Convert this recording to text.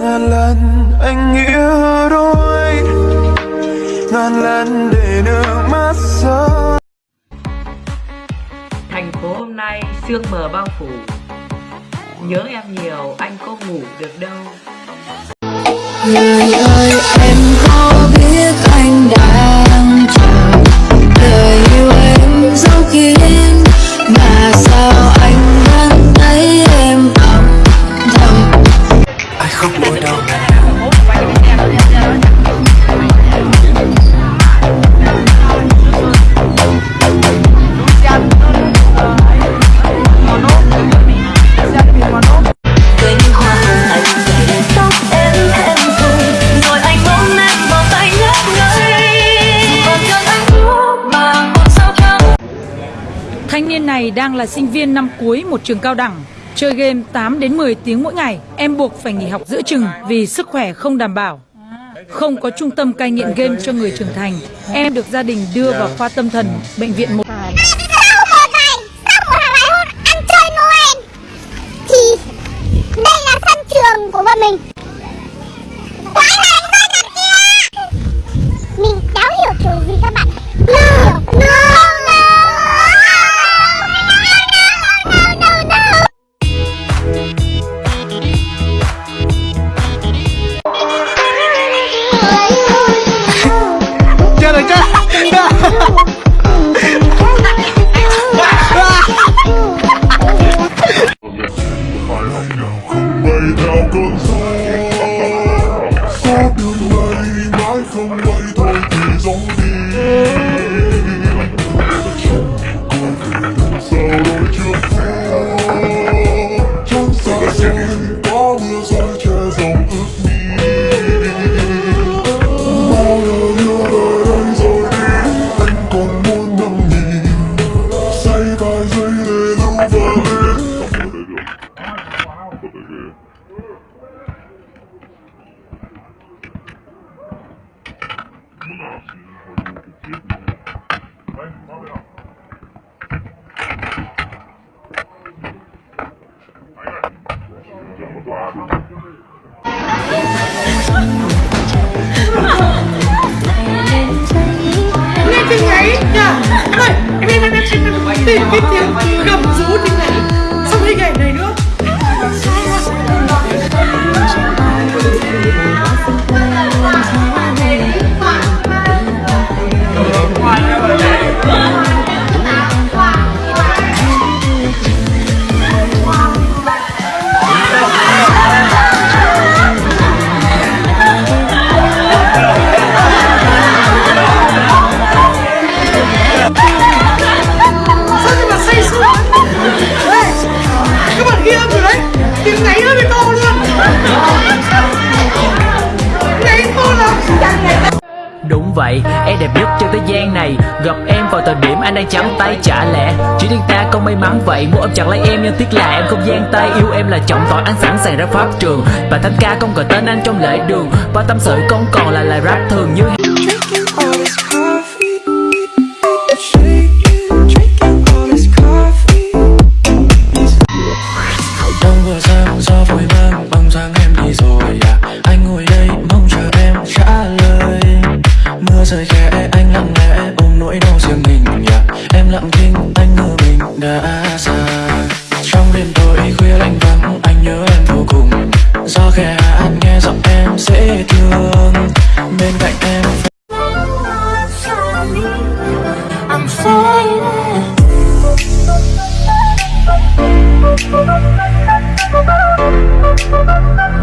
ngàn lần anh nghĩa đôi ngàn lần để nước mắt rơi. Thành phố hôm nay sương mờ bao phủ. Nhớ em nhiều anh có ngủ được đâu. Người ơi em niên này đang là sinh viên năm cuối một trường cao đẳng. Chơi game 8 đến 10 tiếng mỗi ngày, em buộc phải nghỉ học giữa chừng vì sức khỏe không đảm bảo. Không có trung tâm cai nghiện game cho người trưởng thành, em được gia đình đưa vào khoa tâm thần bệnh viện một một 从外头一种地。Tìm cái tiếng gầm rú tiếng này xong hình ảnh này nữa Đúng vậy, em đẹp nhất trên thế gian này. Gặp em vào thời điểm anh đang chấm tay trả lẽ. Chỉ riêng ta không may mắn vậy Muốn ôm chặt lấy em nhưng tiếc là em không gian tay. Yêu em là trọng tội anh sẵn sàng ra pháp trường. Và thanh ca không gọi tên anh trong lễ đường. Và tâm sự không còn là lời rap thường như Đông vừa sáng gió vội lặng lẽ ôm nỗi đau riêng mình nhà em lặng thinh anh ngờ mình đã xa. Trong đêm tối khuya lạnh vắng, anh nhớ em vô cùng. Do khẽ hát, nghe giọng em dễ thương. Bên cạnh em